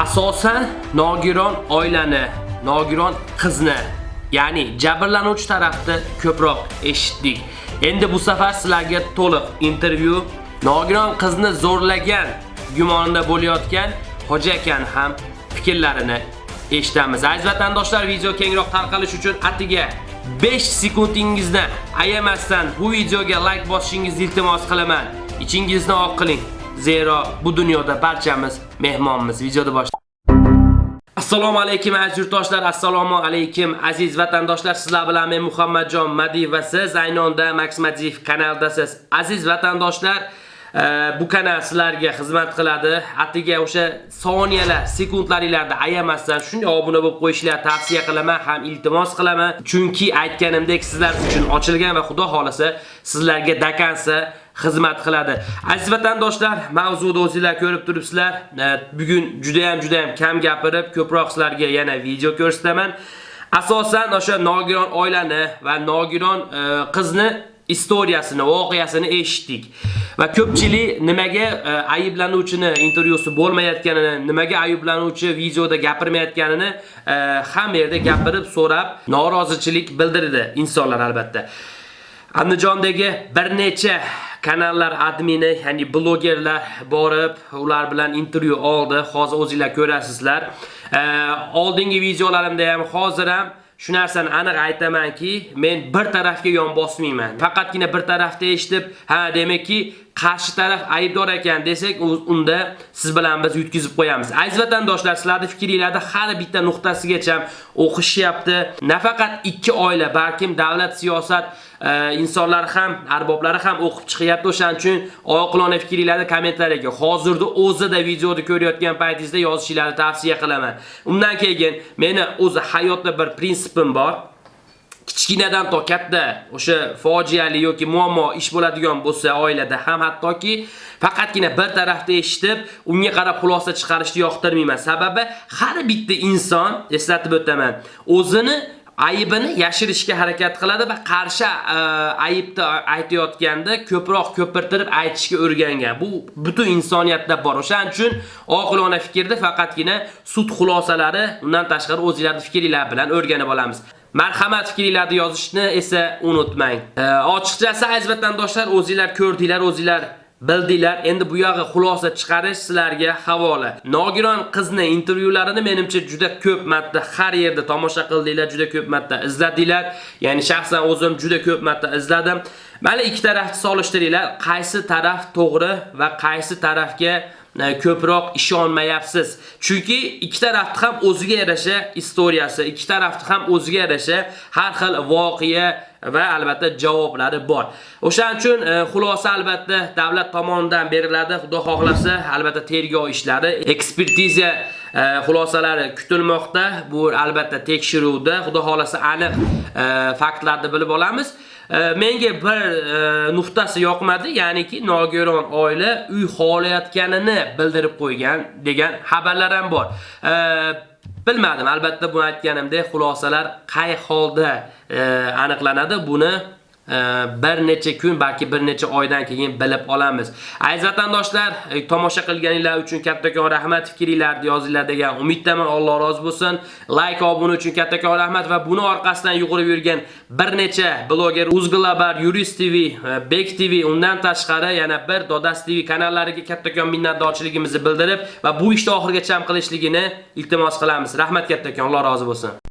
asosan nogiron oilani, nogiron qizni, ya'ni jabrlanuvchi tarafni ko'proq eshitdik. Endi bu safar sizlarga to'liq intervyu nogiron qizni zo'rlagan gumonida bo'layotgan hoja akani ham fikrlarini eshitamiz. Aziz vatandoshlar, video kengroq tarqalish uchun atiga 5 sekundingizni ayamasdan bu videoga like bosishingizni iltimos qilaman. Ichingizni oq qiling. Zero bu dunyoda barchamiz mehmonmiz. Videoni bosh Assalomu alaykum aziz yurtdoshlar, assalomu alaykum aziz vatandoshlar. Sizlar bilan men Muhammadjon Madiyev va siz ayni onda Max Madiyev kanaldasiz. Aziz vatandoshlar, e, bu kanal sizlarga xizmat qiladi. Atiga o'sha soniyalar, sekundlaringlarda ayamasdan shunday obuna bo'lib qo'yishlar tavsiya qilaman, ham iltimos qilaman. Chunki aytganimdek sizlar uchun ochilgan va xudo xolasa sizlarga dakansa xizmat qiladi. Aziz vatandoshlar, mavzuni o'zingizlar ko'rib turibsizlar. Bugun juda ham juda ham kam gapirib, ko'proq sizlarga yana video ko'rsataman. Asosan o'sha nogiron oilani va nogiron e, qizni istoriyasini, voqeasini eshitdik. Va ko'pchilik nimaga e, ayblanuvchini intervyusi bo'lmayotganini, nimaga ayblanuvchi videoda gapirmayotganini e, ham hamma yerda gapirib, so'rab, norozichilik bildirdi insonlar albatta. Andijondagi bir necha kanallar admini, ya'ni blogerlar borib, ular bilan intervyu oldi. Hozir o'zingizlar ko'rasizlar. Oldingi videolarimda ham hozir ham shu narsani aniq aytamanki, men bir tarafga yon bosmayman. Faqatgina bir tarafda eshitib, ha, demakki, qarshi taraf aybdor ekan desak, unda siz bilan biz yutkizib qo'yamiz. Aziz vatandoshlar, sizlarning fikringizni har bitta nuqtasigacha o'qishyapti. Nafaqat ikki oila, balkim davlat siyosat e, insonlar ham, arboblari ham o'qib chiqyapti. O'shaning uchun oqilona fikringizni kommentariyga hozirda o'zida videoni ko'rayotgan paytingizda yozishingizni tavsiya qilaman. Undan keyin meni o'zi hayotda bir prinsipim bor. Kichkinadan to katta o'sha fojiali yoki muammo ish bo'ladigan bo'lsa oilada ham hattoki faqatgina bir tarafda eshitib, unga qarab xulosa chiqarishni yoqtirmayman. Sababi har bitta inson, eslatib o'taman, o'zini aybini yashirishga harakat qiladi va qarshi e, aybni aytayotganda ko'proq ko'pirtirib aytishga o'rgangan. Bu butun insoniyatda bor. O'shaning uchun oqilona fikrda faqatgina sud xulosalari, undan tashqari o'zingizlarning fikringlar bilan o'rganib olamiz. Marhamat fikringlarni yozishni esa unutmang. Ochiqchasi aziz vatandoshlar, o'zingizlar ko'rdinglar, o'zingizlar bildinglar. Endi bu yog'i xulosa chiqarish sizlarga havola. Nogiron qizni intervyularini menimcha juda ko'p marta har yerda tomosha qildinglar, juda ko'p marta izladinglar. Ya'ni shaxsan o'zim juda ko'p marta izladim. Mana ikki tarafni solishtiringlar, qaysi taraf to'g'ri va qaysi tarafga ko'proq ishonmayapsiz. Chunki ikki tarafni ham o'ziga yarasha istoriyasi, ikki tarafni ham o'ziga yarasha har xil voqea va albatta javoblari bor. O'shaning uchun e, xulosa albatta davlat tomonidan beriladi. Xudo xohlasa, albatta tergov ishlari, ekspertiza xulosalari kutilmoqda. Bu albatta tekshiruvda, xudo xolasi aniq faktlarni bilib olamiz. menga bir nuqtasi yoqmadi, ya'niki nogiron oila uy xolayotganini bildirib qo'ygan degan xabarlar ham bor. Bilmadim, albatta buni aytganimdek xulosalar qay holda aniqlanadi, buni bir necha kun balki bir necha oydan keyin bilib olamiz. Aziz vatandoshlar, e, tomosha qilganinglar uchun kattakon rahmat, fikringlarni yozinglar degan umiddaman. Alloh rozi bo'lsin. Like, obuna uchun kattakon rahmat va buni orqasidan yugurib yurgan bir necha bloger Uzglabar, Yurist TV, e, Bek TV, undan tashqari yana bir Dodas TV kanallariga kattakon minnatdorchiligimizni bildirib va bu ishni oxirigacha ham qilishligini iltimos qilamiz. Rahmat kattakon, Alloh rozi bo'lsin.